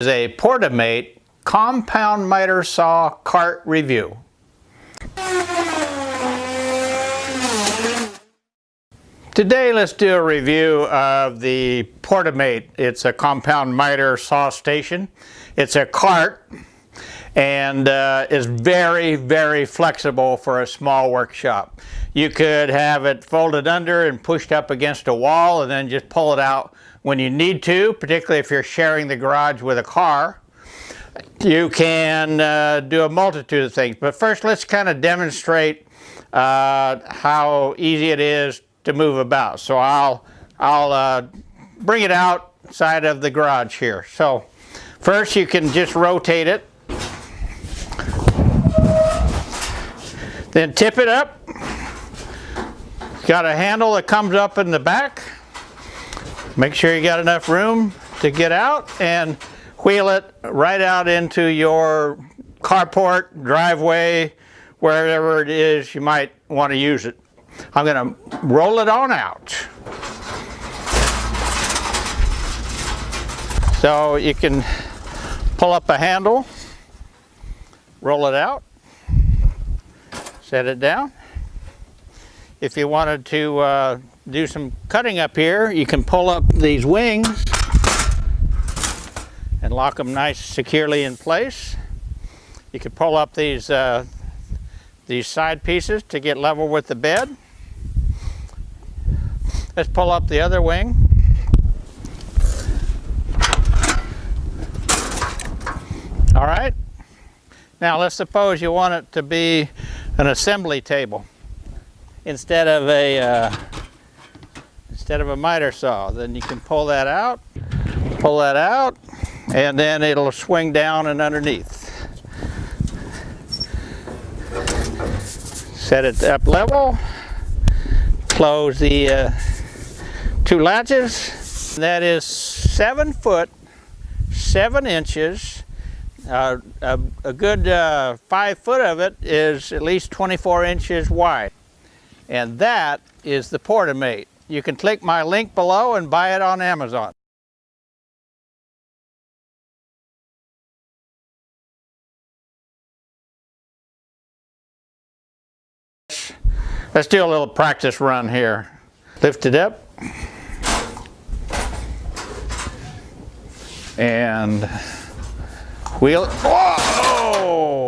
is a Portamate compound miter saw cart review. Today let's do a review of the Portamate. It's a compound miter saw station. It's a cart and uh, is very very flexible for a small workshop. You could have it folded under and pushed up against a wall and then just pull it out when you need to, particularly if you're sharing the garage with a car. You can uh, do a multitude of things, but first let's kind of demonstrate uh, how easy it is to move about. So I'll, I'll uh, bring it outside of the garage here. So first you can just rotate it. Then tip it up. Got a handle that comes up in the back. Make sure you got enough room to get out and wheel it right out into your carport, driveway, wherever it is you might want to use it. I'm going to roll it on out. So you can pull up a handle, roll it out, set it down. If you wanted to uh, do some cutting up here, you can pull up these wings and lock them nice securely in place. You can pull up these, uh, these side pieces to get level with the bed. Let's pull up the other wing. All right. Now let's suppose you want it to be an assembly table instead of a uh, instead of a miter saw. Then you can pull that out, pull that out, and then it'll swing down and underneath. Set it up level, close the uh, two latches. That is seven foot, seven inches. Uh, a, a, good uh, five foot of it is at least 24 inches wide. And that is the Portamate. You can click my link below and buy it on Amazon. Let's do a little practice run here. Lift it up. And wheel. Whoa!